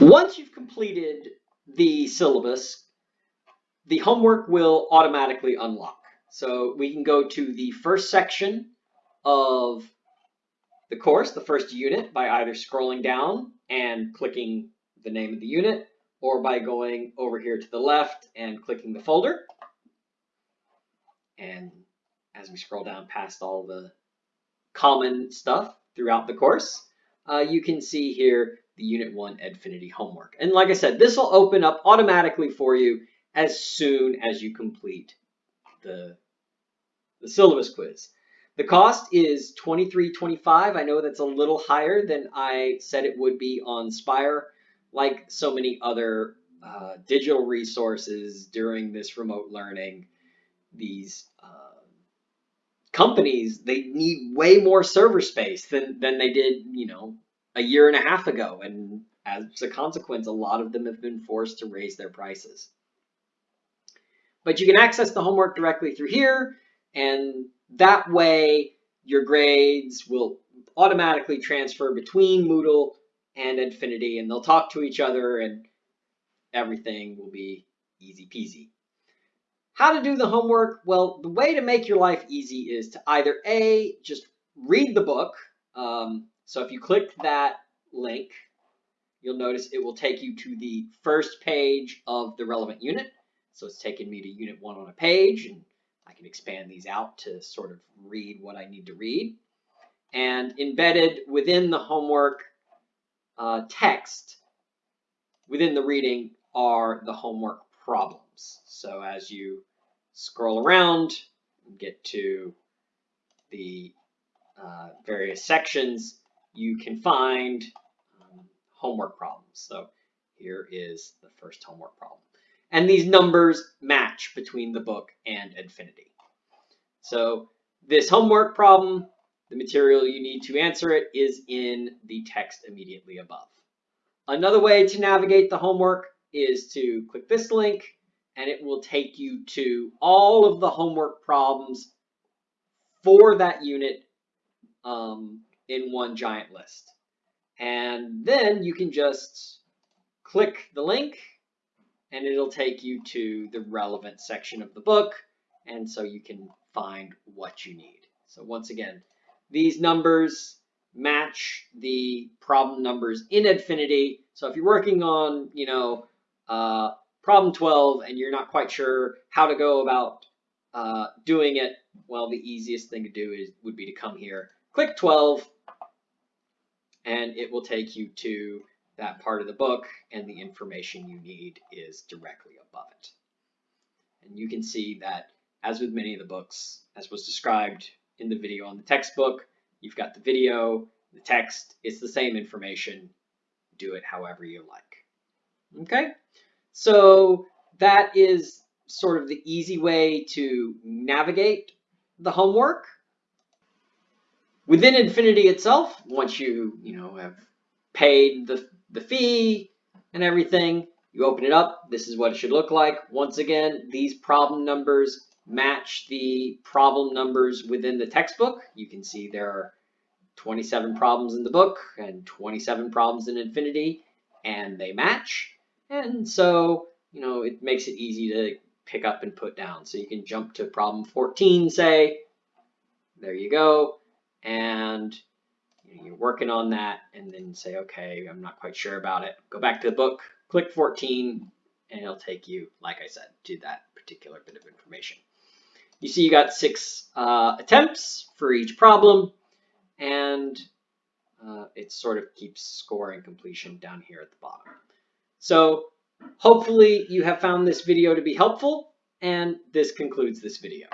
Once you've completed the syllabus, the homework will automatically unlock. So we can go to the first section of the course, the first unit, by either scrolling down and clicking the name of the unit, or by going over here to the left and clicking the folder. And as we scroll down past all the common stuff throughout the course, uh, you can see here the Unit 1 Edfinity homework. And like I said, this will open up automatically for you as soon as you complete the, the syllabus quiz. The cost is $23.25. I know that's a little higher than I said it would be on Spire. Like so many other uh, digital resources during this remote learning, these uh, companies, they need way more server space than, than they did, you know, a year and a half ago. And as a consequence, a lot of them have been forced to raise their prices. But you can access the homework directly through here. And that way your grades will automatically transfer between Moodle and Edfinity, and they'll talk to each other and everything will be easy peasy. How to do the homework? Well, the way to make your life easy is to either A, just read the book. Um, so if you click that link, you'll notice it will take you to the first page of the relevant unit. So it's taken me to unit one on a page and I can expand these out to sort of read what I need to read. And embedded within the homework uh, text, within the reading, are the homework problems. So as you scroll around and get to the uh, various sections, you can find um, homework problems. So here is the first homework problem. And these numbers match between the book and Edfinity. So this homework problem, the material you need to answer it is in the text immediately above. Another way to navigate the homework is to click this link and it will take you to all of the homework problems for that unit um, in one giant list. And then you can just click the link and it'll take you to the relevant section of the book. And so you can find what you need. So once again, these numbers match the problem numbers in Edfinity. So if you're working on, you know, uh, problem 12 and you're not quite sure how to go about uh, doing it, well, the easiest thing to do is would be to come here, click 12, and it will take you to that part of the book and the information you need is directly above it. And you can see that as with many of the books, as was described in the video on the textbook, you've got the video, the text, it's the same information. Do it however you like. Okay? So that is sort of the easy way to navigate the homework. Within Edfinity itself, once you, you know, have paid the, the fee and everything, you open it up. This is what it should look like. Once again, these problem numbers match the problem numbers within the textbook. You can see there are 27 problems in the book and 27 problems in Edfinity, and they match. And so, you know, it makes it easy to pick up and put down. So you can jump to problem 14, say, there you go. And you're working on that and then say, okay, I'm not quite sure about it. Go back to the book, click 14, and it'll take you, like I said, to that particular bit of information. You see you got six uh, attempts for each problem, and uh, it sort of keeps scoring completion down here at the bottom. So hopefully you have found this video to be helpful and this concludes this video.